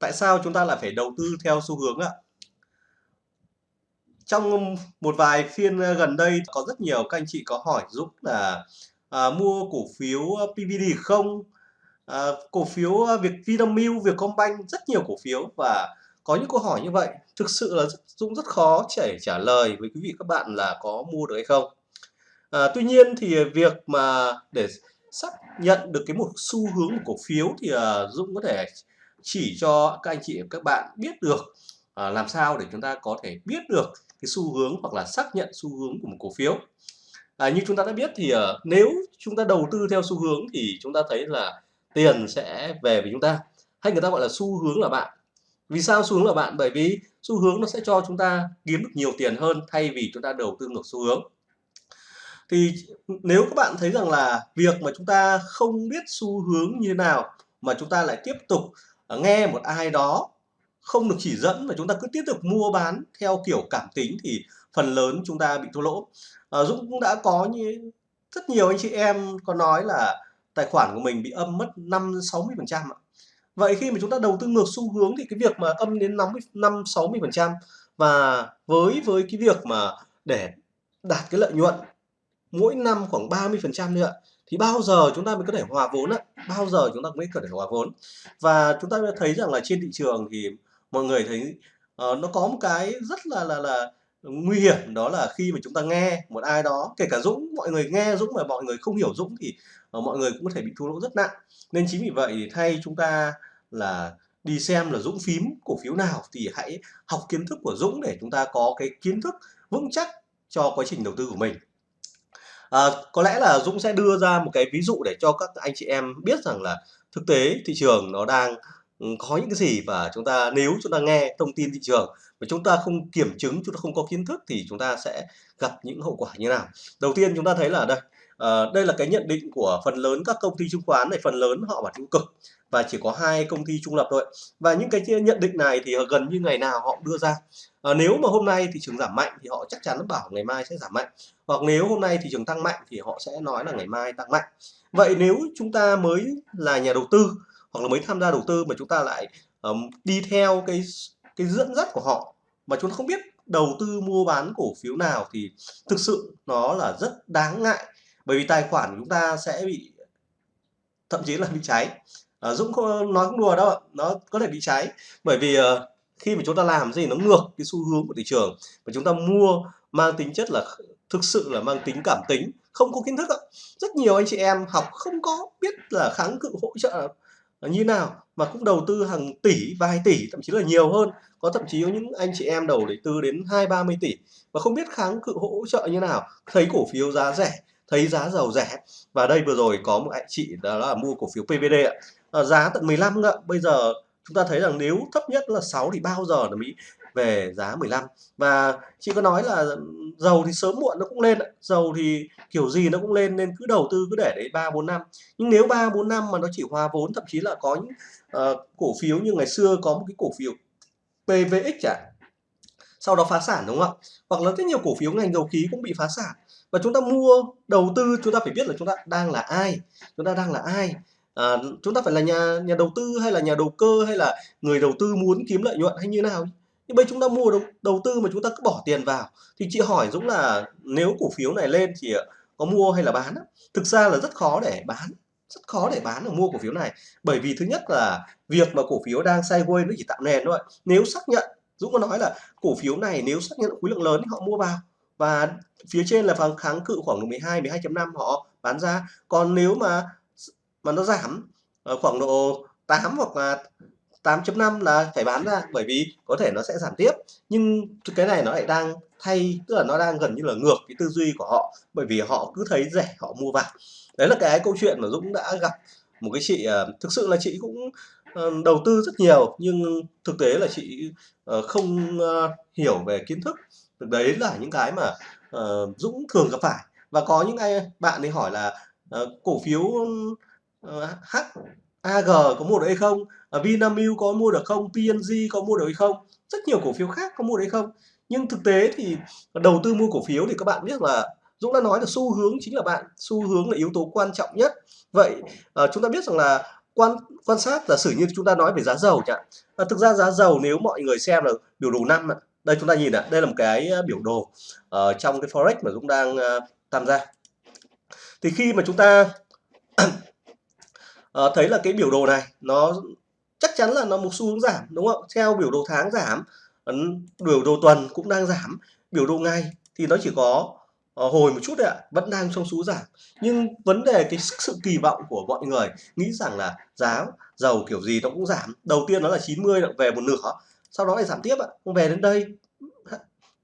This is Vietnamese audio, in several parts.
Tại sao chúng ta lại phải đầu tư theo xu hướng ạ? Trong một vài phiên ờ, gần đây có rất nhiều các anh chị có hỏi Dũng là à, mua cổ phiếu ờ, PVD không? À, cổ phiếu Việt Vinamilk, Vietcombank rất nhiều cổ phiếu và có những câu hỏi như vậy thực sự là Dũng rất khó để trả lời với quý vị các bạn là có mua được hay không. À, tuy nhiên thì việc mà để xác nhận được cái một xu hướng của cổ phiếu thì uh, Dũng có thể chỉ cho các anh chị và các bạn biết được à, làm sao để chúng ta có thể biết được cái xu hướng hoặc là xác nhận xu hướng của một cổ phiếu. À, như chúng ta đã biết thì à, nếu chúng ta đầu tư theo xu hướng thì chúng ta thấy là tiền sẽ về với chúng ta hay người ta gọi là xu hướng là bạn. Vì sao xu hướng là bạn? Bởi vì xu hướng nó sẽ cho chúng ta kiếm được nhiều tiền hơn thay vì chúng ta đầu tư ngược xu hướng thì nếu các bạn thấy rằng là việc mà chúng ta không biết xu hướng như nào mà chúng ta lại tiếp tục Ờ, nghe một ai đó không được chỉ dẫn mà chúng ta cứ tiếp tục mua bán theo kiểu cảm tính thì phần lớn chúng ta bị thua lỗ. À, Dũng cũng đã có như rất nhiều anh chị em có nói là tài khoản của mình bị âm mất 5 60 phần trăm Vậy khi mà chúng ta đầu tư ngược xu hướng thì cái việc mà âm đến 50 5 60 phần trăm và với với cái việc mà để đạt cái lợi nhuận mỗi năm khoảng 30% nữa thì bao giờ chúng ta mới có thể hòa vốn ạ? Bao giờ chúng ta mới có thể hòa vốn? Và chúng ta thấy rằng là trên thị trường thì mọi người thấy uh, nó có một cái rất là là là nguy hiểm đó là khi mà chúng ta nghe một ai đó kể cả Dũng mọi người nghe Dũng mà mọi người không hiểu Dũng thì uh, mọi người cũng có thể bị thua lỗ rất nặng. Nên chính vì vậy thay chúng ta là đi xem là Dũng phím cổ phiếu nào thì hãy học kiến thức của Dũng để chúng ta có cái kiến thức vững chắc cho quá trình đầu tư của mình à, có lẽ là Dũng sẽ đưa ra một cái ví dụ để cho các anh chị em biết rằng là thực tế thị trường nó đang ừ, có những cái gì và chúng ta nếu chúng ta nghe thông tin thị trường mà chúng ta không kiểm chứng chúng ta không có kiến thức thì chúng ta sẽ gặp những hậu quả như nào. Đầu tiên chúng ta thấy là đây à, đây là cái nhận định của phần lớn các công ty chứng khoán này phần lớn họ bảo tiêu cực và chỉ có hai công ty trung lập thôi. Và những cái nhận định này thì gần như ngày nào họ đưa ra. À, nếu mà hôm nay thị trường giảm mạnh thì họ chắc chắn bảo ngày mai sẽ giảm mạnh hoặc nếu hôm nay thị trường tăng mạnh thì họ sẽ nói là ngày mai tăng mạnh. Vậy nếu chúng ta mới là nhà đầu tư hoặc là mới tham gia đầu tư mà chúng ta lại um, đi theo cái cái dẫn dắt của họ mà chúng ta không biết đầu tư mua bán cổ phiếu nào thì thực sự nó là rất đáng ngại. Bởi vì tài khoản của chúng ta sẽ bị thậm chí là bị cháy. À, Dũng không nói không đùa đâu nó có thể bị cháy. Bởi vì uh, khi mà chúng ta làm gì nó ngược cái xu hướng của thị trường. Và chúng ta mua mang tính chất là thực sự là mang tính cảm tính không có kiến thức ạ. Rất nhiều anh chị em học không có biết là kháng cự hỗ trợ như nào mà cũng đầu tư hàng tỷ vài tỷ thậm chí là nhiều hơn. Có thậm chí có những anh chị em đầu để tư đến hai ba mươi tỷ và không biết kháng cự hỗ trợ như nào. Thấy cổ phiếu giá rẻ thấy giá dầu rẻ. Và đây vừa rồi có một anh chị đó là mua cổ phiếu PVD ạ. À, giá tận 15 ạ. Bây giờ chúng ta thấy rằng nếu thấp nhất là 6 thì bao giờ là Mỹ về giá 15 và chị có nói là ừ, dầu thì sớm muộn nó cũng lên dầu thì kiểu gì nó cũng lên nên cứ đầu tư cứ để đấy ba bốn năm. Nhưng nếu ba bốn năm mà nó chỉ hòa vốn thậm chí là có những uh, cổ phiếu như ngày xưa có một cái cổ phiếu PVX chẳng à, sau đó phá sản đúng không ạ? Hoặc là rất nhiều cổ phiếu ngành dầu khí cũng bị phá sản. Và chúng ta mua đầu tư chúng ta phải biết là chúng ta đang là ai chúng ta đang là ai. À, chúng ta phải là nhà nhà đầu tư hay là nhà đầu cơ hay là người đầu tư muốn kiếm lợi nhuận hay như nào nhưng bây chúng ta mua đầu, đầu tư mà chúng ta cứ bỏ tiền vào. Thì chị hỏi Dũng là nếu cổ phiếu này lên thì ờ, có mua hay là bán thực ra là rất khó để bán rất khó để bán và mua cổ phiếu này. Bởi vì thứ nhất là việc mà cổ phiếu đang sideways nó chỉ tạo nền thôi. Nếu xác nhận Dũng có nói là cổ phiếu này nếu xác nhận khối lượng lớn thì họ mua vào. Và phía trên là phần kháng cự khoảng 12 12.5 họ bán ra. Còn nếu mà mà nó giảm ờ, khoảng độ 8 hoặc là 8.5 là phải bán ra, bởi vì có thể nó sẽ giảm tiếp. Nhưng cái này nó lại đang thay, tức là nó đang gần như là ngược cái tư duy của họ, bởi vì họ cứ thấy rẻ, họ mua vào đấy là cái câu chuyện mà Dũng đã gặp một cái chị ờ, thực sự là chị cũng ờ, đầu tư rất nhiều, nhưng thực tế là chị ờ, không hiểu về kiến thức. Đấy là những cái mà Dũng thường gặp phải. Và có những ai, bạn ấy hỏi là cổ phiếu H AG có mua được hay không? Vinamilk có mua được không? PNG có mua được hay không? Rất nhiều cổ phiếu khác có mua được hay không? Nhưng thực tế thì đầu tư mua cổ phiếu thì các bạn biết là Dũng đã nói là xu hướng chính là bạn xu hướng là yếu tố quan trọng nhất. Vậy ờ, chúng ta biết rằng là quan quan sát giả sử như chúng ta nói về giá dầu chẳng à, thực ra giá dầu nếu mọi người xem là biểu đồ năm đây chúng ta nhìn ạ đây là một cái ờ, biểu đồ uh, trong cái forex mà Dũng đang uh, tham gia. Thì khi mà chúng ta Ờ, thấy là cái biểu đồ này, nó chắc chắn là nó một xu hướng giảm, đúng không? Theo biểu đồ tháng giảm biểu đồ tuần cũng đang giảm, biểu đồ ngày thì nó chỉ có ờ, hồi một chút đấy ạ, vẫn đang trong xu giảm. Nhưng vấn đề cái sự kỳ vọng của mọi người nghĩ rằng là giá dầu kiểu gì nó cũng giảm. Đầu tiên nó là 90 về một nửa, sau đó lại giảm tiếp ạ. Về đến đây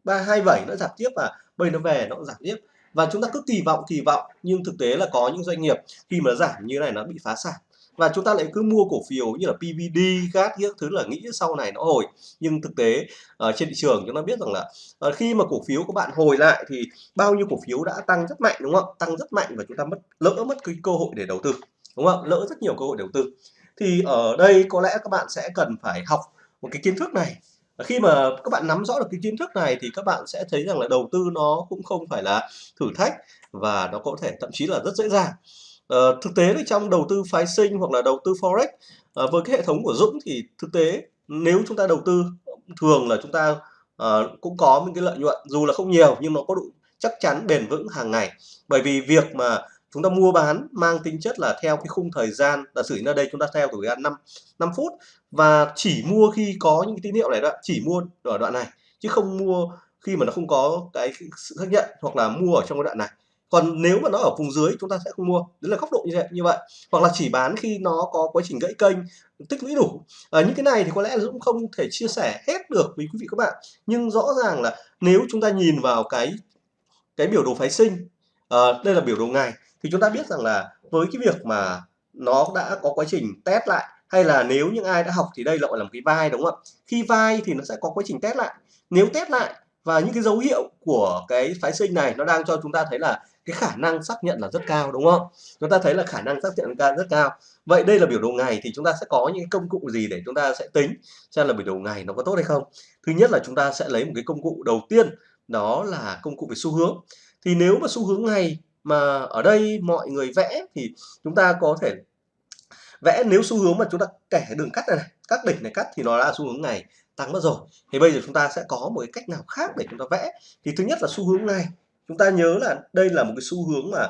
ba, hai bảy nó giảm tiếp và bây nó về nó cũng giảm tiếp và chúng ta cứ kỳ vọng kỳ vọng nhưng thực tế là có những doanh nghiệp khi mà nó giảm như này nó bị phá sản. Và chúng ta lại cứ mua cổ phiếu như là PVD, các thứ là nghĩ sau này nó hồi. Nhưng thực tế ở trên thị trường chúng ta biết rằng là uh, khi mà cổ phiếu của bạn hồi lại thì bao nhiêu cổ phiếu đã tăng rất mạnh đúng không? Tăng rất mạnh và chúng ta mất lỡ mất cái cơ hội để đầu tư đúng không? Lỡ rất nhiều cơ hội đầu tư. Thì ở đây có lẽ các bạn sẽ cần phải học một cái kiến thức này khi mà các bạn nắm rõ được cái kiến thức này thì các bạn sẽ thấy rằng là đầu tư nó cũng không phải là thử thách và nó có thể thậm chí là rất dễ dàng. Uh, thực tế thì trong đầu tư phái sinh hoặc là đầu tư forex uh, với cái hệ thống của Dũng thì thực tế nếu chúng ta đầu tư thường là chúng ta uh, cũng có những cái lợi nhuận dù là không nhiều nhưng nó có độ chắc chắn bền vững hàng ngày. Bởi vì việc mà chúng ta mua bán mang tính chất là theo cái khung thời gian giả sử như ở đây chúng ta theo thời gian 5 5 phút và chỉ mua khi có những cái tín hiệu này đó chỉ mua ở đoạn này chứ không mua khi mà nó không có cái sự xác nhận hoặc là mua ở trong cái đoạn này. Còn nếu mà nó ở vùng dưới chúng ta sẽ không mua. Đấy là góc độ như vậy như vậy. Hoặc là chỉ bán khi nó có quá trình gãy kênh tích lũy đủ. À, những cái này thì có lẽ Dũng không thể chia sẻ hết được với quý vị các bạn. Nhưng rõ ràng là nếu chúng ta nhìn vào cái cái biểu đồ phái sinh à, đây là biểu đồ ngày thì chúng ta biết rằng là với cái việc mà nó đã có quá trình test lại, hay là nếu những ai đã học thì đây gọi là một cái vai, đúng không ạ? Khi vai thì nó sẽ có quá trình test lại. Nếu test lại và những cái dấu hiệu của cái phái sinh này nó đang cho chúng ta thấy là cái khả năng xác nhận là rất cao, đúng không? Chúng ta thấy là khả năng xác nhận rất cao. Vậy đây là biểu đồ ngày thì chúng ta sẽ có những công cụ gì để chúng ta sẽ tính xem là biểu đồ ngày nó có tốt hay không? Thứ nhất là chúng ta sẽ lấy một cái công cụ đầu tiên, đó là công cụ về xu hướng. Thì nếu mà xu hướng ngày mà ở đây mọi người vẽ thì chúng ta có thể vẽ nếu xu hướng mà chúng ta kẻ đường cắt này, này các đỉnh này cắt thì nó là xu hướng ngày tăng mất rồi. Thì bây giờ chúng ta sẽ có một cái cách nào khác để chúng ta vẽ. Thì thứ nhất là xu hướng này. Chúng ta nhớ là đây là một cái xu hướng mà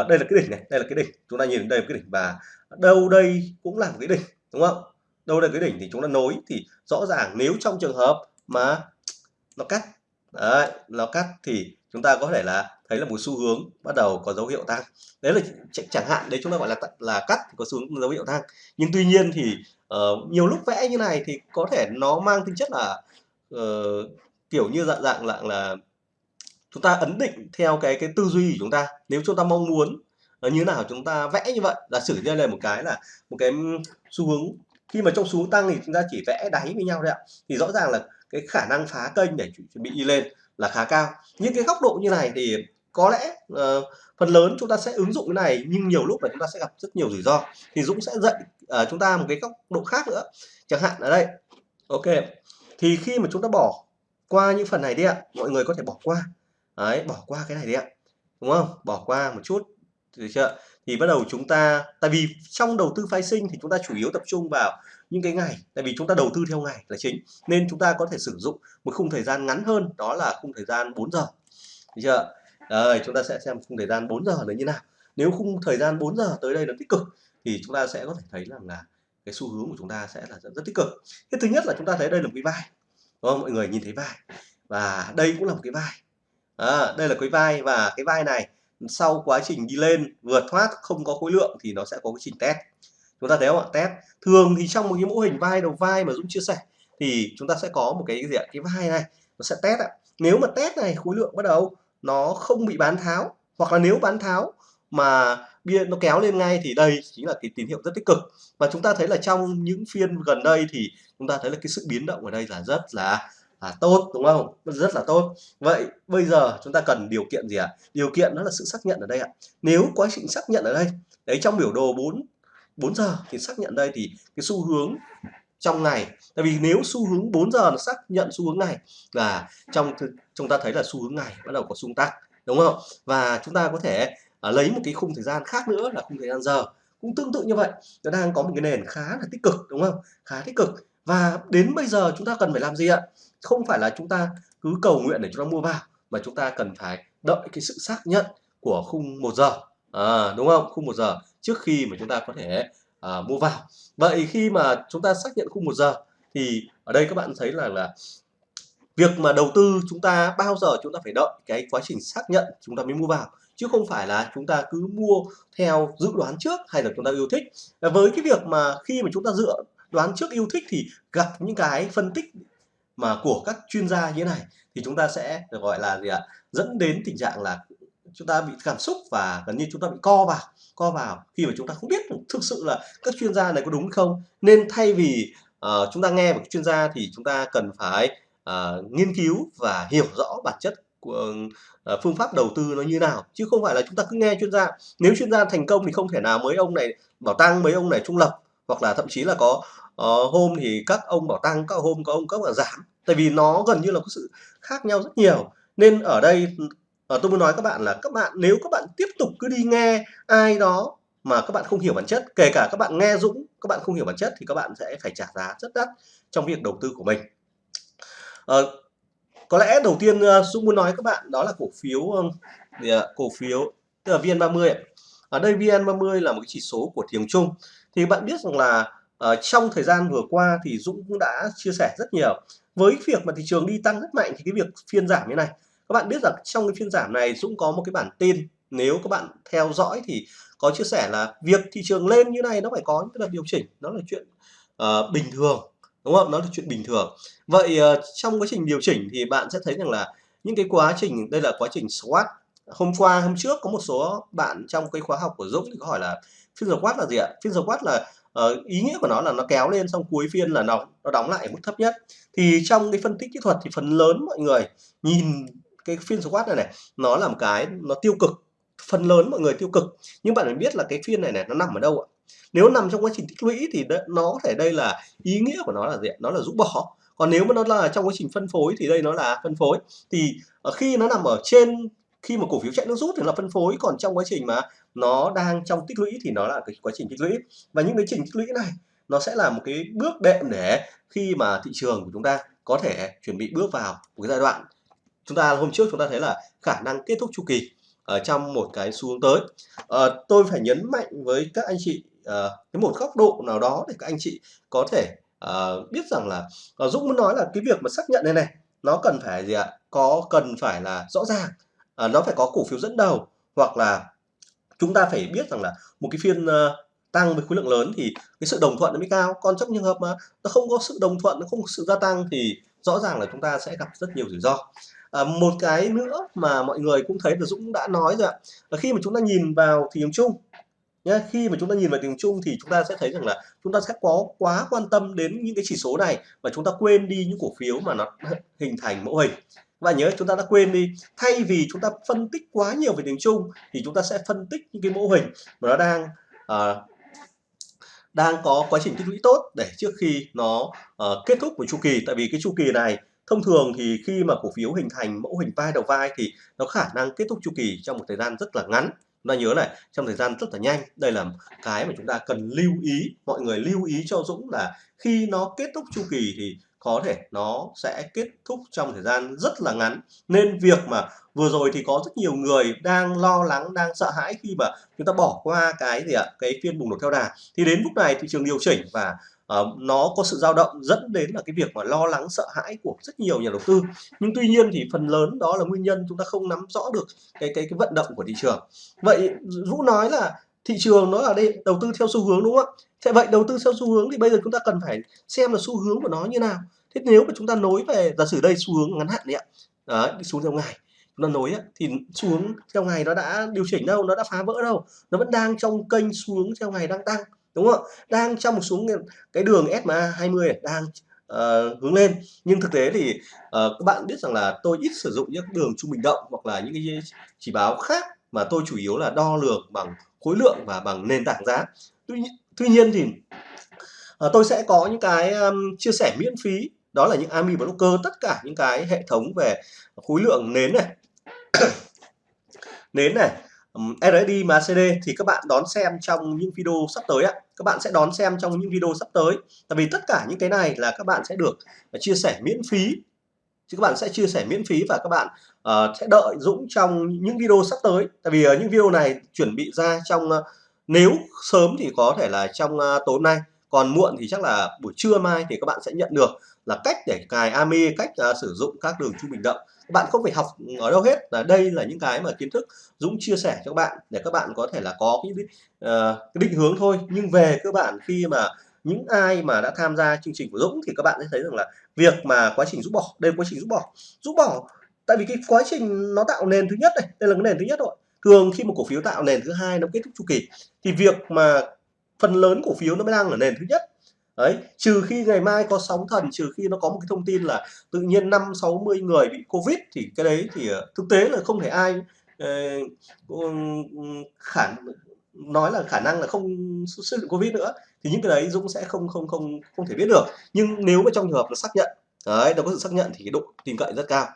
uh, đây là cái đỉnh này đây là cái đỉnh. Chúng ta nhìn đây là cái đỉnh và đâu đây cũng là một cái đỉnh đúng không? Đâu đây cái đỉnh thì chúng ta nối thì rõ ràng nếu trong trường hợp mà nó cắt đấy, nó cắt thì chúng ta có thể là thấy là một xu hướng bắt đầu có dấu hiệu tăng. Đấy là chẳng hạn đấy chúng ta gọi là là cắt có xu hướng dấu hiệu tăng. Nhưng tuy nhiên thì uh, nhiều lúc vẽ như này thì có thể nó mang tính chất là uh, kiểu như dạng dạng dạng là chúng ta ấn định theo cái cái tư duy của chúng ta. Nếu chúng ta mong muốn ờ, như nào chúng ta vẽ như vậy giả sử như là một cái là một cái xu hướng. Khi mà trong xu hướng tăng thì chúng ta chỉ vẽ đáy với nhau thôi ạ. Thì rõ ràng là cái khả năng phá kênh để chuẩn bị đi lên là khá cao. Những cái góc độ như này thì có lẽ uh, phần lớn chúng ta sẽ ứng dụng cái này nhưng nhiều lúc là chúng ta sẽ gặp rất nhiều rủi ro. Thì Dũng sẽ dạy uh, chúng ta một cái góc độ khác nữa. Chẳng hạn ở đây ok thì khi mà chúng ta bỏ qua những phần này đi ạ mọi người có thể bỏ qua. Đấy bỏ qua cái này đi ạ đúng không? Bỏ qua một chút được chưa? Thì bắt đầu chúng ta tại vì trong đầu tư phái sinh thì chúng ta chủ yếu tập trung vào những cái ngày tại vì chúng ta đầu tư theo ngày là chính nên chúng ta có thể sử dụng một khung thời gian ngắn hơn đó là khung thời gian 4 giờ. Được chưa? Rồi, chúng ta sẽ xem khung thời gian 4 giờ là như nào. Nếu khung thời gian 4 giờ tới đây là tích cực thì chúng ta sẽ có thể thấy rằng là cái xu hướng của chúng ta sẽ là rất, rất tích cực. Cái thứ nhất là chúng ta thấy đây là một cái vai đúng không? mọi người nhìn thấy vai và đây cũng là một cái vai. À, đây là cái vai và cái vai này sau quá trình đi lên vượt thoát không có khối lượng thì nó sẽ có quá trình test chúng ta thấy không ạ? Test. Thường thì trong một cái mô hình vai đầu vai mà Dũng chia sẻ thì chúng ta sẽ có một cái gì ạ? Cái vai này, nó sẽ test ạ. Nếu mà test này khối lượng bắt đầu nó không bị bán tháo, hoặc là nếu bán tháo mà bia nó kéo lên ngay thì đây chính là cái tín hiệu rất tích cực. Và chúng ta thấy là trong những phiên gần đây thì chúng ta thấy là cái sự biến động ở đây là rất là là tốt, đúng không? Rất là tốt. Vậy bây giờ chúng ta cần điều kiện gì ạ? À? điều kiện đó là sự xác nhận ở đây ạ. Nếu quá trình xác nhận ở đây, đấy, trong biểu đồ 4 4 giờ thì xác nhận đây thì cái xu hướng trong ngày. Tại vì nếu xu hướng 4 giờ nó xác nhận xu hướng này là trong chúng ta thấy là xu hướng ngày bắt đầu có xu tăng đúng không? Và chúng ta có thể uh, lấy một cái khung thời gian khác nữa là khung thời gian giờ. Cũng tương tự như vậy nó đang có một cái nền khá là tích cực đúng không? Khá tích cực. Và đến bây giờ chúng ta cần phải làm gì ạ? Không phải là chúng ta cứ cầu nguyện để chúng ta mua vào mà chúng ta cần phải đợi cái sự xác nhận của khung một giờ. À, đúng không? Khung một giờ trước khi mà chúng ta có thể à, mua vào vậy khi mà chúng ta xác nhận khung một giờ thì ở đây các bạn thấy là là việc mà đầu tư chúng ta bao giờ chúng ta phải đợi cái quá trình xác nhận chúng ta mới mua vào chứ không phải là chúng ta cứ mua theo dự đoán trước hay là chúng ta yêu thích với cái việc mà khi mà chúng ta dựa đoán trước yêu thích thì gặp những cái phân tích mà của các chuyên gia như thế này thì chúng ta sẽ được gọi là gì ạ dẫn đến tình trạng là chúng ta bị cảm xúc và gần như chúng ta bị co vào co vào khi mà chúng ta không biết thực sự là các chuyên gia này có đúng không. Nên thay vì uh, chúng ta nghe một chuyên gia thì chúng ta cần phải uh, nghiên cứu và hiểu rõ bản chất của uh, phương pháp đầu tư nó như nào. Chứ không phải là chúng ta cứ nghe chuyên gia. Nếu chuyên gia thành công thì không thể nào mấy ông này bảo tăng mấy ông này trung lập. Hoặc là thậm chí là có uh, hôm thì các ông bảo tăng các hôm có ông các bảo giảm. Tại vì nó gần như là có sự khác nhau rất nhiều. Nên ở đây uh, tôi muốn nói các bạn là các bạn nếu các bạn tiếp tục cứ đi nghe ai đó mà các bạn không hiểu bản chất kể cả các bạn nghe Dũng các bạn không hiểu bản chất thì các bạn sẽ phải trả giá rất đắt trong việc đầu tư của mình. À, có lẽ đầu tiên ờ, Dũng muốn nói các bạn đó là cổ phiếu ờ, cổ phiếu tức là VN30 ở đây VN30 là một cái chỉ số của thị trường chung thì bạn biết rằng là uh, trong thời gian vừa qua thì Dũng cũng đã chia sẻ rất nhiều. Với việc mà thị trường đi tăng rất mạnh thì cái việc phiên giảm như này các bạn biết rằng trong cái phiên giảm này Dũng có một cái bản tin nếu các bạn theo dõi thì có chia sẻ là việc thị trường lên như này nó phải có những đợt điều chỉnh nó là chuyện uh, bình thường đúng không? Nó là chuyện bình thường. Vậy uh, trong quá trình điều chỉnh thì bạn sẽ thấy rằng là những cái quá trình đây là quá trình SWOT. Hôm qua hôm trước có một số bạn trong cái khóa học của Dũng thì có hỏi là phiên SWOT là gì ạ? Phiên SWOT là uh, ý nghĩa của nó là nó kéo lên xong cuối phiên là nó nó đóng lại mức thấp nhất. Thì trong cái phân tích kỹ thuật thì phần lớn mọi người nhìn cái phiên squat này này, nó là một cái, nó tiêu cực, phần lớn mọi người tiêu cực. Nhưng bạn phải biết là cái phiên này này, nó nằm ở đâu ạ? Nếu nằm trong quá trình tích lũy thì nó có thể đây là ý nghĩa của nó là gì nó là rũ bỏ. Còn nếu mà nó là trong quá trình phân phối thì đây nó là phân phối. Thì ờ, khi nó nằm ở trên, khi mà cổ phiếu chạy nước rút thì là phân phối, còn trong quá trình mà nó đang trong tích lũy thì nó là cái quá trình tích lũy. Và những cái trình tích lũy này, nó sẽ là một cái bước đệm để khi mà thị trường của chúng ta có thể chuẩn bị bước vào một cái giai đoạn chúng ta hôm trước chúng ta thấy là khả năng kết thúc chu kỳ ở trong một cái xu hướng tới. À, tôi phải nhấn mạnh với các anh chị à, cái một góc độ nào đó để các anh chị có thể à, biết rằng là à, Dũng muốn nói là cái việc mà xác nhận này này nó cần phải gì ạ? Có cần phải là rõ ràng à, nó phải có cổ phiếu dẫn đầu hoặc là chúng ta phải biết rằng là một cái phiên uh, tăng với khối lượng lớn thì cái sự đồng thuận nó mới cao. Còn trong trường hợp mà nó không có sự đồng thuận nó không có sự gia tăng thì rõ ràng là chúng ta sẽ gặp rất nhiều rủi ro à, một cái nữa mà mọi người cũng thấy là Dũng đã nói rồi ạ là khi mà chúng ta nhìn vào thị trường chung nhé khi mà chúng ta nhìn vào thị trường chung thì chúng ta sẽ thấy rằng là chúng ta sẽ có quá quan tâm đến những cái chỉ số này và chúng ta quên đi những cổ phiếu mà nó hình thành mẫu hình. Và nhớ chúng ta đã quên đi thay vì chúng ta phân tích quá nhiều về tiếng chung thì chúng ta sẽ phân tích những cái mẫu hình mà nó đang uh, đang có quá trình tích lũy tốt để trước khi nó uh, kết thúc một chu kỳ. Tại vì cái chu kỳ này thông thường thì khi mà cổ phiếu hình thành mẫu hình vai đầu vai thì nó khả năng kết thúc chu kỳ trong một thời gian rất là ngắn. Chúng ta nhớ này, trong thời gian rất là nhanh. Đây là cái mà chúng ta cần lưu ý, mọi người lưu ý cho Dũng là khi nó kết thúc chu kỳ thì có thể nó sẽ kết thúc trong thời gian rất là ngắn. Nên việc mà vừa rồi thì có rất nhiều người đang lo lắng, đang sợ hãi khi mà chúng ta bỏ qua cái gì ạ? Cái phiên bùng nổ theo đà. Thì đến lúc này thị trường điều chỉnh và uh, nó có sự dao động dẫn đến là cái việc mà lo lắng sợ hãi của rất nhiều nhà đầu tư. Nhưng tuy nhiên thì phần lớn đó là nguyên nhân chúng ta không nắm rõ được cái cái cái vận động của thị trường. Vậy Vũ nói là thị trường nó là đây đầu tư theo xu hướng đúng không ạ? Thế vậy đầu tư theo xu hướng thì bây giờ chúng ta cần phải xem là xu hướng của nó như nào. Thế nếu mà chúng ta nối về giả sử đây xu hướng ngắn hạn đấy ạ. Đấy, đi xuống theo ngày. Nó nối ấy, thì xu hướng theo ngày nó đã điều chỉnh đâu nó đã phá vỡ đâu. Nó vẫn đang trong kênh xu hướng theo ngày đang tăng đúng không đang trong một xuống cái đường SMA 20 đang uh, hướng lên. Nhưng thực tế thì uh, các bạn biết rằng là tôi ít sử dụng những đường trung bình động hoặc là những cái chỉ báo khác mà tôi chủ yếu là đo lường bằng khối lượng và bằng nền tảng giá. Tuy, tuy nhiên thì uh, tôi sẽ có những cái um, chia sẻ miễn phí. Đó là những AMI Blocker tất cả những cái hệ thống về khối lượng nến này. Nến này RSI MACD thì các bạn đón xem trong những video sắp tới ạ. Các bạn sẽ đón xem trong những video sắp tới. Tại vì tất cả những cái này là các bạn sẽ được à, chia sẻ miễn phí. Chứ các bạn sẽ chia sẻ miễn phí và các bạn uh, sẽ đợi Dũng trong những video sắp tới. Tại vì uh, những video này chuẩn bị ra trong uh, nếu sớm thì có thể là trong uh, tối hôm nay còn muộn thì chắc là buổi trưa mai thì các bạn sẽ nhận được là cách để cài AMI cách uh, sử dụng các đường trung bình động bạn không phải học ở đâu hết. Là đây là những cái mà kiến thức Dũng chia sẻ cho các bạn để các bạn có thể là có cái, uh, cái định hướng thôi. Nhưng về cơ bản khi mà những ai mà đã tham gia chương trình của Dũng thì các bạn sẽ thấy rằng là việc mà quá trình rút bỏ đây là quá trình rút bỏ. Rút bỏ tại vì cái quá trình nó tạo nền thứ nhất này đây là cái nền thứ nhất rồi. Thường khi một cổ phiếu tạo nền thứ hai nó kết thúc chu kỳ thì việc mà phần lớn cổ phiếu nó mới đang ở nền thứ nhất đấy, trừ khi ngày mai có sóng thần, trừ khi nó có một cái thông tin là tự nhiên năm sáu mươi người bị covid thì cái đấy thì ờ, thực tế là không thể ai ờ, ừ, ừ, khả, nói là khả năng là không xuất hiện covid nữa. Thì những cái đấy Dũng sẽ không không không không thể biết được. Nhưng nếu mà trong trường hợp nó xác nhận, đấy, nó có sự xác nhận thì cái độ tin cậy rất cao.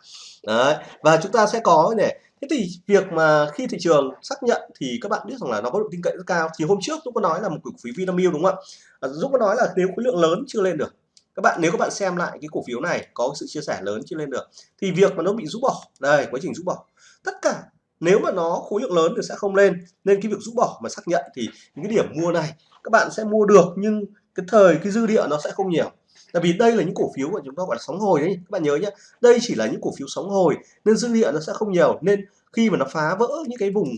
Đấy, và chúng ta sẽ có này thế thì việc mà khi thị trường xác nhận thì các bạn biết rằng là nó có độ tin cậy rất cao. Thì hôm trước Dũng có nói là một cổ phiếu Vinamilk đúng không ạ? À, Dũng có nói là nếu khối lượng lớn chưa lên được. Các bạn, nếu các bạn xem lại cái cổ phiếu này có sự chia sẻ lớn chưa lên được thì việc mà nó bị rút bỏ, đây, quá trình rút bỏ. Tất cả nếu mà nó khối lượng lớn thì sẽ không lên. Nên cái việc rút bỏ mà xác nhận thì những cái điểm mua này các bạn sẽ mua được nhưng cái thời, cái dư địa nó sẽ không nhiều tại vì đây là những cổ phiếu mà chúng ta gọi là sóng hồi đấy các bạn nhớ nhé đây chỉ là những cổ phiếu sóng hồi, nên dư địa nó sẽ không nhiều. Nên khi mà nó phá vỡ những cái vùng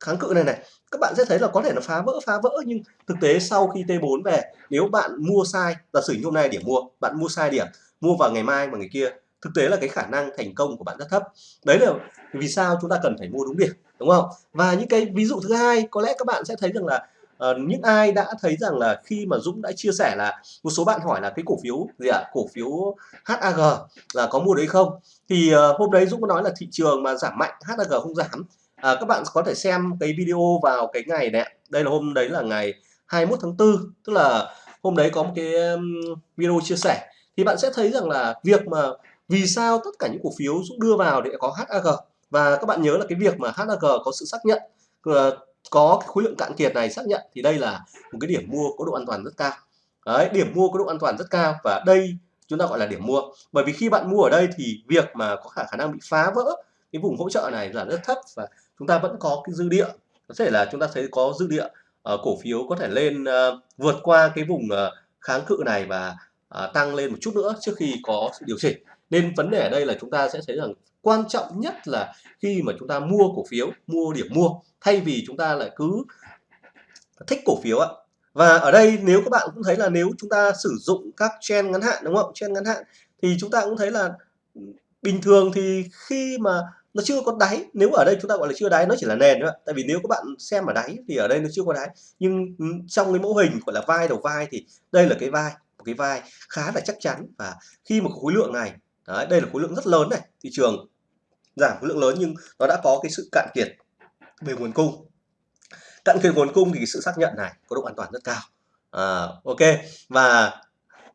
kháng cự này này, các bạn sẽ thấy là có thể nó phá vỡ phá vỡ, nhưng thực tế sau khi T4 về, nếu bạn mua sai, giả sử như hôm nay điểm mua, bạn mua sai điểm, mua vào ngày mai và ngày kia, thực tế là cái khả năng thành công của bạn rất thấp. Đấy là vì sao chúng ta cần phải mua đúng điểm, đúng không? Và những cái ví dụ thứ hai, có lẽ các bạn sẽ thấy rằng là Ờ, những ai đã thấy rằng là khi mà Dũng đã chia sẻ là một số bạn hỏi là cái cổ phiếu gì ạ? À? cổ phiếu HAG là có mua đấy không? Thì uh, hôm đấy Dũng có nói là thị trường mà giảm mạnh HAG không giảm. À, các bạn có thể xem cái video vào cái ngày này đây là hôm đấy là ngày 21 tháng 4 tức là hôm đấy có một cái video chia sẻ. Thì bạn sẽ thấy rằng là việc mà vì sao tất cả những cổ phiếu Dũng đưa vào để có HAG và các bạn nhớ là cái việc mà HAG có sự xác nhận ờ, có cái khối lượng cạn kiệt này xác nhận thì đây là một cái điểm mua có độ an toàn rất cao. Đấy điểm mua có độ an toàn rất cao và đây chúng ta gọi là điểm mua. Bởi vì khi bạn mua ở đây thì việc mà có khả năng bị phá vỡ cái vùng hỗ trợ này là rất thấp và chúng ta vẫn có cái dư địa. Có thể là chúng ta thấy có dư địa uh, cổ phiếu có thể lên uh, vượt qua cái vùng uh, kháng cự này và À, tăng lên một chút nữa trước khi có sự điều chỉnh. Nên vấn đề ở đây là chúng ta sẽ thấy rằng quan trọng nhất là khi mà chúng ta mua cổ phiếu, mua điểm mua, thay vì chúng ta lại cứ thích cổ phiếu ạ. Và ở đây nếu các bạn cũng thấy là nếu chúng ta sử dụng các trend ngắn hạn, đúng không? Trend ngắn hạn, thì chúng ta cũng thấy là bình thường thì khi mà nó chưa có đáy, nếu ở đây chúng ta gọi là chưa đáy, nó chỉ là nền thôi tại vì nếu các bạn xem ở đáy thì ở đây nó chưa có đáy. Nhưng ừ, trong cái mẫu hình gọi là vai đầu vai thì đây là cái vai cái vai khá là chắc chắn và khi mà khối lượng này đấy, đây là khối lượng rất lớn này thị trường giảm khối lượng lớn nhưng nó đã có cái sự cạn kiệt về nguồn cung. Cạn kiệt nguồn cung thì sự xác nhận này có độ an toàn rất cao. À, ok và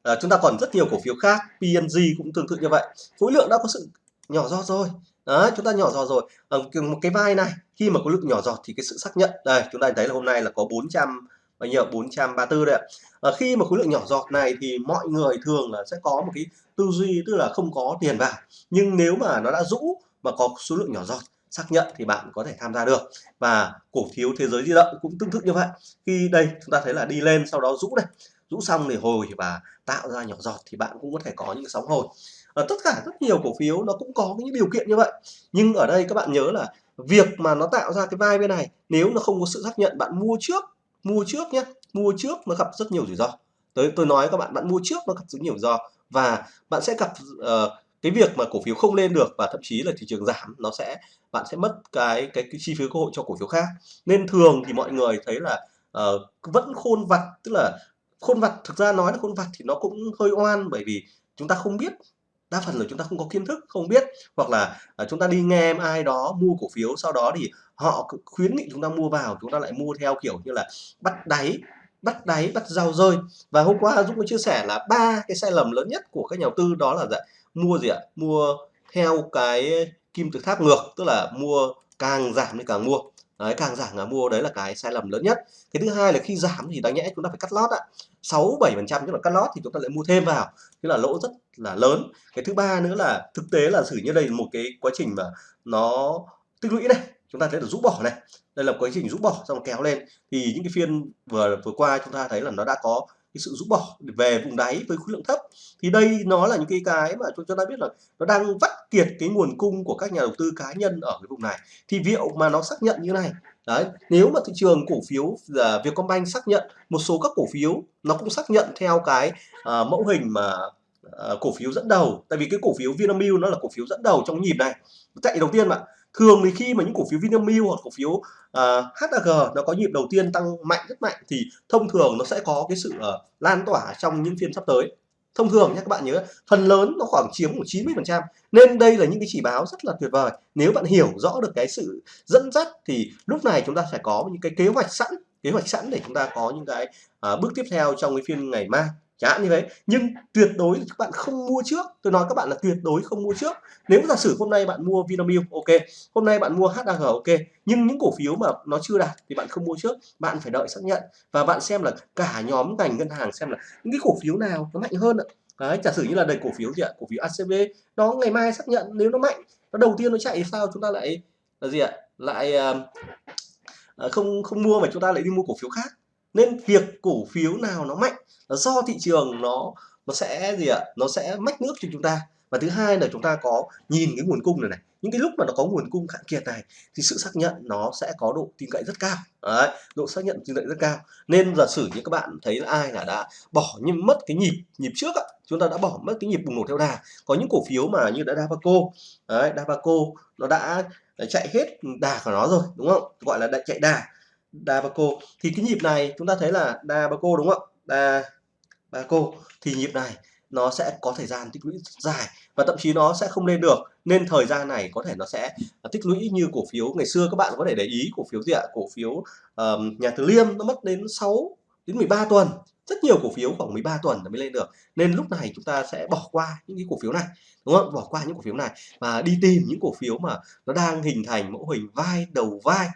à, chúng ta còn rất nhiều cổ phiếu khác PNG cũng tương tự như vậy. Khối lượng đã có sự nhỏ giọt rồi. Đó, chúng ta nhỏ giọt rồi. Ờ, Ở một cái vai này khi mà có lượng nhỏ giọt thì cái sự xác nhận đây chúng ta thấy là hôm nay là có 400 bao nhiêu 434 đấy ạ. À, khi mà khối lượng nhỏ giọt này thì mọi người thường là sẽ có một cái tư duy tức là không có tiền vào. Nhưng nếu mà nó đã rũ mà có số lượng nhỏ giọt xác nhận thì bạn có thể tham gia được. Và cổ phiếu thế giới di động cũng tương tự như vậy. Khi đây chúng ta thấy là đi lên sau đó rũ này. Rũ xong thì hồi và tạo ra nhỏ giọt thì bạn cũng có thể có những sóng hồi. Ở tất cả rất nhiều cổ phiếu nó cũng có những điều kiện như vậy. Nhưng ở đây các bạn nhớ là việc mà nó tạo ra cái vai bên này nếu nó không có sự xác nhận bạn mua trước mua trước nhé mua trước nó gặp rất nhiều rủi ro. Tới tôi nói các bạn bạn mua trước nó gặp rất nhiều rủi ro. Và bạn sẽ gặp uh, cái việc mà cổ phiếu không lên được và thậm chí là thị trường giảm nó sẽ bạn sẽ mất cái cái, cái chi phí cơ hội cho cổ phiếu khác. Nên thường thì mọi người thấy là uh, vẫn khôn vặt tức là khôn vặt thực ra nói là khôn vặt thì nó cũng hơi oan bởi vì chúng ta không biết đa phần là chúng ta không có kiến thức không biết hoặc là à, chúng ta đi nghe ai đó mua cổ phiếu sau đó thì họ khuyến nghị chúng ta mua vào chúng ta lại mua theo kiểu như là bắt đáy bắt đáy bắt rau rơi. Và hôm qua Dũng có chia sẻ là ba cái sai lầm lớn nhất của các nhà đầu tư đó là dạ, mua gì ạ? Mua theo cái kim tự tháp ngược tức là mua càng giảm thì càng mua đấy, càng giảm là mua đấy là cái sai lầm lớn nhất. Cái thứ hai là khi giảm thì đáng nhẽ chúng ta phải cắt lót ạ. Sáu bảy phần trăm chúng ta cắt lót thì chúng ta lại mua thêm vào. Thế là lỗ rất là lớn. Cái thứ ba nữa là thực tế là xử như đây là một cái quá trình mà nó tích lũy này. Chúng ta thấy là rũ bỏ này. Đây là quá trình rũ bỏ xong kéo lên. Thì những cái phiên vừa vừa qua chúng ta thấy là nó đã có cái sự rũ bỏ về vùng đáy với khối lượng thấp. Thì đây nó là những cái cái mà chúng ta biết là nó đang vắt kiệt cái nguồn cung của các nhà đầu tư cá nhân ở cái vùng này. Thì liệu mà nó xác nhận như này? Đấy nếu mà thị trường cổ phiếu uh, Vietcombank xác nhận một số các cổ phiếu nó cũng xác nhận theo cái uh, mẫu hình mà uh, cổ phiếu dẫn đầu. Tại vì cái cổ phiếu Vinamilk nó là cổ phiếu dẫn đầu trong nhịp này. Chạy đầu tiên mà thường thì khi mà những cổ phiếu Vinamilk hoặc cổ phiếu à, uh, HAG nó có nhịp đầu tiên tăng mạnh rất mạnh thì thông thường nó sẽ có cái sự uh, lan tỏa trong những phiên sắp tới. Thông thường nhé các bạn nhớ phần lớn nó khoảng chiếm của 90 phần trăm. Nên đây là những cái chỉ báo rất là tuyệt vời. Nếu bạn hiểu rõ được cái sự dẫn dắt thì lúc này chúng ta phải có những cái kế hoạch sẵn kế hoạch sẵn để chúng ta có những cái uh, bước tiếp theo trong cái phiên ngày mai chẳng hạn như thế. Nhưng tuyệt đối các bạn không mua trước. Tôi nói các bạn là tuyệt đối không mua trước. Nếu giả sử hôm nay bạn mua Vinamilk ok. Hôm nay bạn mua HAG ok. Nhưng những cổ phiếu mà nó chưa đạt thì bạn không mua trước. Bạn phải đợi xác nhận. Và bạn xem là cả nhóm ngành ngân hàng xem là những cái cổ phiếu nào nó mạnh hơn ạ. Đấy, giả sử như là đầy cổ phiếu gì ạ? Cổ phiếu ACB nó ngày mai xác nhận nếu nó mạnh nó đầu tiên nó chạy thì sao? Chúng ta lại là gì ạ? Lại uh, không không mua mà chúng ta lại đi mua cổ phiếu khác nên việc cổ phiếu nào nó mạnh là do thị trường nó nó sẽ gì ạ? Nó sẽ mách nước cho chúng ta. Và thứ hai là chúng ta có nhìn cái nguồn cung này này. Những cái lúc mà nó có nguồn cung cạn kiệt này thì sự xác nhận nó sẽ có độ tin cậy rất cao. Đấy, độ xác nhận tin cậy rất cao. Nên giả sử như các bạn thấy là ai là đã bỏ nhưng mất cái nhịp nhịp trước ạ. Chúng ta đã bỏ mất cái nhịp bùng nổ theo đà. Có những cổ phiếu mà như đã Davaco đấy Davaco nó đã à, chạy hết đà của nó rồi đúng không? Gọi là đã chạy đà. Davaco thì cái nhịp này chúng ta thấy là Davaco đúng không ạ? Cô. Thì nhịp này nó sẽ có thời gian tích lũy dài và thậm chí nó sẽ không lên được. Nên thời gian này có thể nó sẽ à, tích lũy như cổ phiếu ngày xưa. Các bạn có thể để ý cổ phiếu gì ạ? Cổ phiếu um, nhà Từ Liêm nó mất đến 6 đến 13 tuần rất nhiều cổ phiếu khoảng 13 tuần mới lên được. Nên lúc này chúng ta sẽ bỏ qua những cái cổ phiếu này, đúng không? Bỏ qua những cổ phiếu này và đi tìm những cổ phiếu mà nó đang hình thành mẫu hình vai, đầu vai.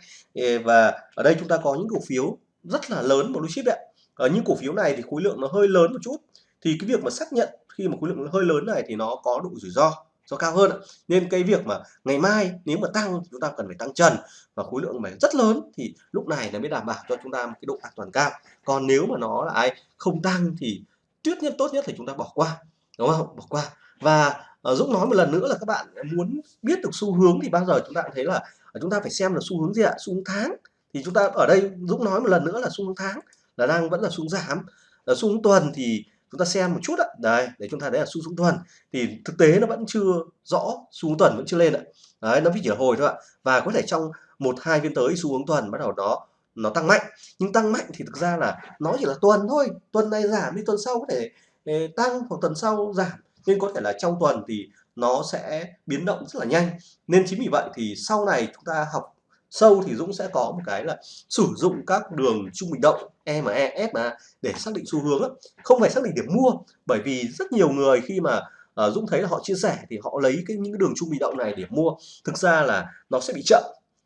Và ở đây chúng ta có những cổ phiếu rất là lớn blue chip đấy ở ờ, những cổ phiếu này thì khối lượng nó hơi lớn một chút. Thì cái việc mà xác nhận khi mà khối lượng hơi lớn này thì nó có độ rủi ro do cao hơn nên cái việc mà ngày mai nếu mà tăng chúng ta cần phải tăng trần và khối lượng mà rất lớn thì lúc này là mới đảm bảo cho chúng ta một cái độ an toàn cao. Còn nếu mà nó là ai không tăng thì tuyết nhất tốt nhất là chúng ta bỏ qua đúng không? Bỏ qua. Và uh, Dũng nói một lần nữa là các bạn muốn biết được xu hướng thì bao giờ chúng ta cũng thấy là ờ, chúng ta phải xem là xu hướng gì ạ? Xu hướng tháng. Thì chúng ta ở đây Dũng nói một lần nữa là xu hướng tháng là đang vẫn là xu hướng giảm. Là xu hướng tuần thì chúng ta xem một chút ạ. Đấy để chúng ta thấy là xu hướng tuần. Thì thực tế nó vẫn chưa rõ, xu hướng tuần vẫn chưa lên ạ. Đấy, nó chỉ là hồi thôi ạ. Và có thể trong một, hai phiên tới xu hướng tuần bắt đầu đó, nó tăng mạnh. Nhưng tăng mạnh thì thực ra là nó chỉ là tuần thôi. Tuần này giảm đi, tuần sau có thể ờ, tăng hoặc tuần sau giảm. Nên có thể là trong tuần thì nó sẽ biến động rất là nhanh. Nên chính vì vậy thì sau này chúng ta học sâu thì Dũng sẽ có một cái là sử dụng các đường trung bình động EME, SMA để xác định xu hướng không phải xác định điểm mua bởi vì rất nhiều người khi mà uh, Dũng thấy là họ chia sẻ thì họ lấy cái những cái đường trung bình động này để mua. Thực ra là nó sẽ bị chậm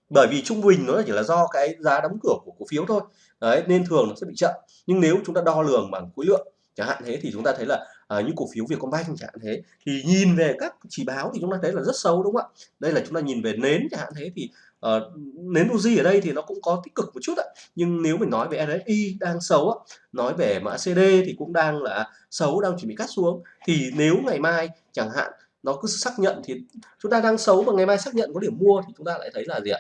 bởi vì trung bình nó chỉ là do cái giá đóng cửa của cổ phiếu thôi. Đấy nên thường nó sẽ bị chậm. Nhưng nếu chúng ta đo lường bằng khối lượng chẳng hạn thế thì chúng ta thấy là à, những cổ phiếu Vietcombank chẳng hạn thế thì nhìn về các chỉ báo thì chúng ta thấy là rất xấu đúng không ạ? Đây là chúng ta nhìn về nến chẳng hạn thế thì uh, nến Doji ở đây thì nó cũng có tích cực một chút ạ. Nhưng nếu mình nói về RSI đang xấu á, nói về mã CD thì cũng đang là xấu đang chuẩn bị cắt xuống. Thì nếu ngày mai chẳng hạn nó cứ xác nhận thì chúng ta đang xấu và ngày mai xác nhận có điểm mua thì chúng ta lại thấy là gì ạ?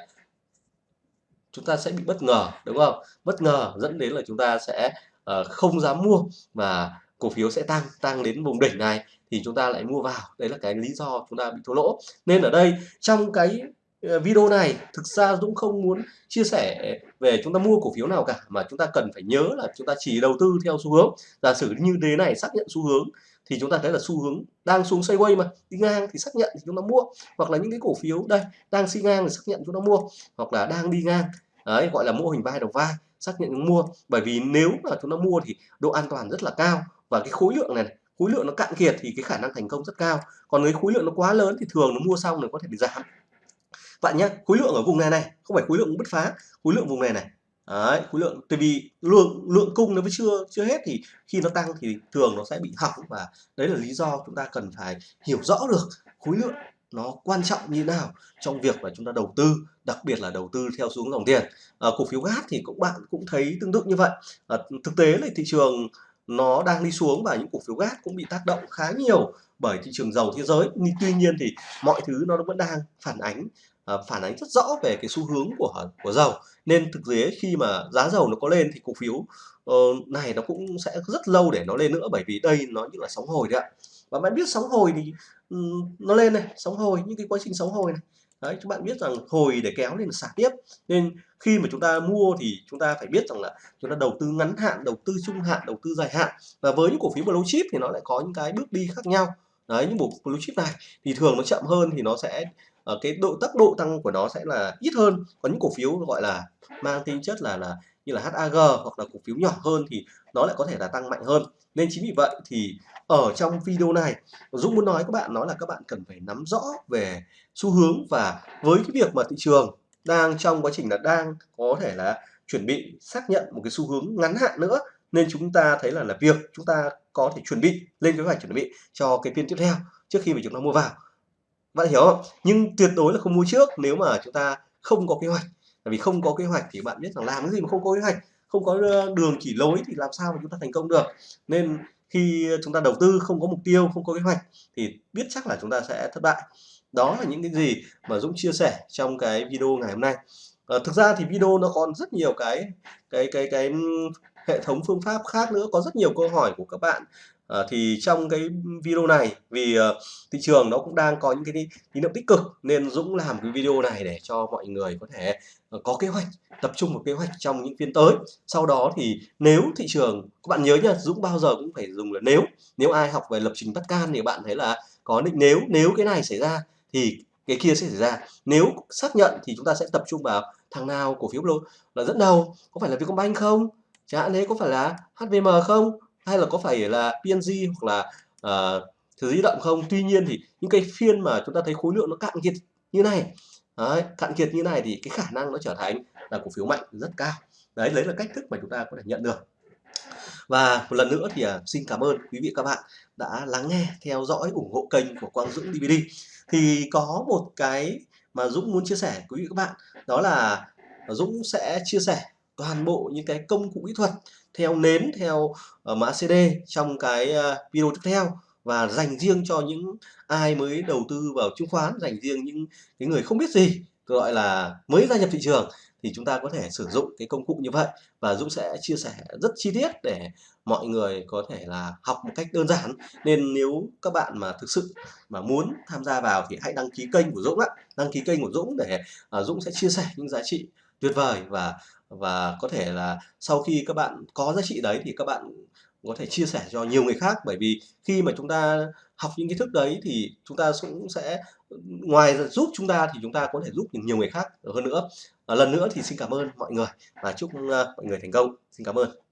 Chúng ta sẽ bị bất ngờ đúng không? Bất ngờ dẫn đến là chúng ta sẽ uh, không dám mua và cổ phiếu sẽ tăng tăng đến vùng đỉnh này thì chúng ta lại mua vào. Đấy là cái lý do chúng ta bị thua lỗ. Nên ở đây trong cái Ờ, video này thực ra Dũng không muốn chia sẻ về chúng ta mua cổ phiếu nào cả mà chúng ta cần phải nhớ là chúng ta chỉ đầu tư theo xu hướng. Giả sử như thế này xác nhận xu hướng thì chúng ta thấy là xu hướng đang xuống sideways mà đi ngang thì xác nhận thì chúng ta mua. Hoặc là những cái cổ phiếu đây đang xi ngang thì xác nhận chúng ta mua hoặc là đang đi ngang đấy gọi là mô hình vai đầu vai xác nhận mua. Bởi vì nếu mà chúng ta mua thì độ an toàn rất là cao và cái khối lượng này, này khối lượng nó cạn kiệt thì cái khả năng thành công rất cao. Còn cái khối lượng nó quá lớn thì thường nó mua xong nó có thể bị giảm bạn nhé khối lượng ở vùng này này không phải khối lượng bứt phá khối lượng vùng này này. Đấy, khối lượng tại vì lượng lượng cung nó vẫn chưa chưa hết thì khi nó tăng thì thường nó sẽ bị hỏng và đấy là lý do chúng ta cần phải hiểu rõ được khối lượng nó quan trọng như nào trong việc mà chúng ta đầu tư đặc biệt là đầu tư theo xuống dòng tiền. À, cổ phiếu gas thì cũng bạn cũng thấy tương tự như vậy. À, thực tế là thị trường nó đang đi xuống và những cổ phiếu gas cũng bị tác động khá nhiều bởi thị trường dầu thế giới. Nhưng tuy nhiên thì mọi thứ nó vẫn đang phản ánh Ờ, phản ánh rất rõ về cái xu hướng của của dầu. Nên thực tế khi mà giá dầu nó có lên thì cổ phiếu uh, này nó cũng sẽ rất lâu để nó lên nữa bởi vì đây nó như là sóng hồi đấy ạ. Và bạn biết sóng hồi thì um, nó lên này sóng hồi những cái quá trình sóng hồi này. Đấy các bạn biết rằng hồi để kéo lên xả tiếp. Nên khi mà chúng ta mua thì chúng ta phải biết rằng là chúng ta đầu tư ngắn hạn đầu tư trung hạn đầu tư dài hạn. Và với những cổ phiếu blue chip thì nó lại có những cái bước đi khác nhau. Đấy những bộ blue chip này thì thường nó chậm hơn thì nó sẽ ở cái độ, tốc độ tăng của nó sẽ là ít hơn. Có những cổ phiếu gọi là mang tính chất là là như là HAG hoặc là cổ phiếu nhỏ hơn thì nó lại có thể là tăng mạnh hơn. Nên chính vì vậy thì ở trong video này, Dũng muốn nói các bạn, nói là các bạn cần phải nắm rõ về xu hướng và với cái việc mà thị trường đang trong quá trình là đang có thể là chuẩn bị xác nhận một cái xu hướng ngắn hạn nữa, nên chúng ta thấy là là việc chúng ta có thể chuẩn bị, lên kế hoạch chuẩn bị cho cái phiên tiếp theo trước khi mà chúng ta mua vào bạn hiểu không? Nhưng tuyệt đối là không mua trước nếu mà chúng ta không có kế hoạch. Tại vì không có kế hoạch thì bạn biết rằng làm cái gì mà không có kế hoạch. Không có ờ, đường chỉ lối thì làm sao mà chúng ta thành công được. Nên khi chúng ta đầu tư không có mục tiêu không có kế hoạch thì biết chắc là chúng ta sẽ thất bại. Đó là những cái gì mà Dũng chia sẻ trong cái video ngày hôm nay. À, thực ra thì video nó còn rất nhiều cái cái cái cái ừ, hệ thống phương pháp khác nữa có rất nhiều câu hỏi của các bạn à, thì trong cái video này vì uh, thị trường nó cũng đang có những cái tín hiệu tích cực nên Dũng làm cái video này để cho mọi người có thể uh, có kế hoạch tập trung vào kế hoạch trong những phiên tới. Sau đó thì nếu thị trường các bạn nhớ nhá Dũng bao giờ cũng phải dùng là nếu. Nếu ai học về lập trình Pascal thì bạn thấy là có định nếu nếu cái này xảy ra thì cái kia sẽ xảy ra. Nếu xác nhận thì chúng ta sẽ tập trung vào thằng nào cổ phiếu là dẫn đầu có phải là Vietcombank không? Chẳng hạn thế có phải là HVM không? Hay là có phải là PNG hoặc là uh, di động không? Tuy nhiên thì những cái phiên mà chúng ta thấy khối lượng nó cạn kiệt như này đấy, cạn kiệt như này thì cái khả năng nó trở thành là cổ phiếu mạnh rất cao. Đấy đấy là cách thức mà chúng ta có thể nhận được. Và một lần nữa thì uh, xin cảm ơn quý vị các bạn đã lắng nghe theo dõi ủng hộ kênh của Quang Dũng DVD thì có một cái mà Dũng muốn chia sẻ quý vị các bạn đó là Dũng sẽ chia sẻ toàn bộ những cái công cụ kỹ thuật theo nến, theo ờ, mã CD trong cái ờ, video tiếp theo và dành riêng cho những ai mới đầu tư vào chứng khoán, dành riêng những cái người không biết gì gọi là mới gia nhập thị trường thì chúng ta có thể sử dụng cái công cụ như vậy. Và Dũng sẽ chia sẻ rất chi tiết để mọi người có thể là học một cách đơn giản. Nên nếu các bạn mà thực sự mà muốn tham gia vào thì hãy đăng ký kênh của Dũng ạ. Đăng ký kênh của Dũng để ờ, Dũng sẽ chia sẻ những giá trị tuyệt vời và và có thể là sau khi các bạn có giá trị đấy thì các bạn có thể chia sẻ cho nhiều người khác. Bởi vì khi mà chúng ta học những kiến thức đấy thì chúng ta cũng sẽ ngoài giúp chúng ta thì chúng ta có thể giúp nhiều người khác hơn nữa. À, lần nữa thì xin cảm ơn mọi người và chúc uh, mọi người thành công. Xin cảm ơn.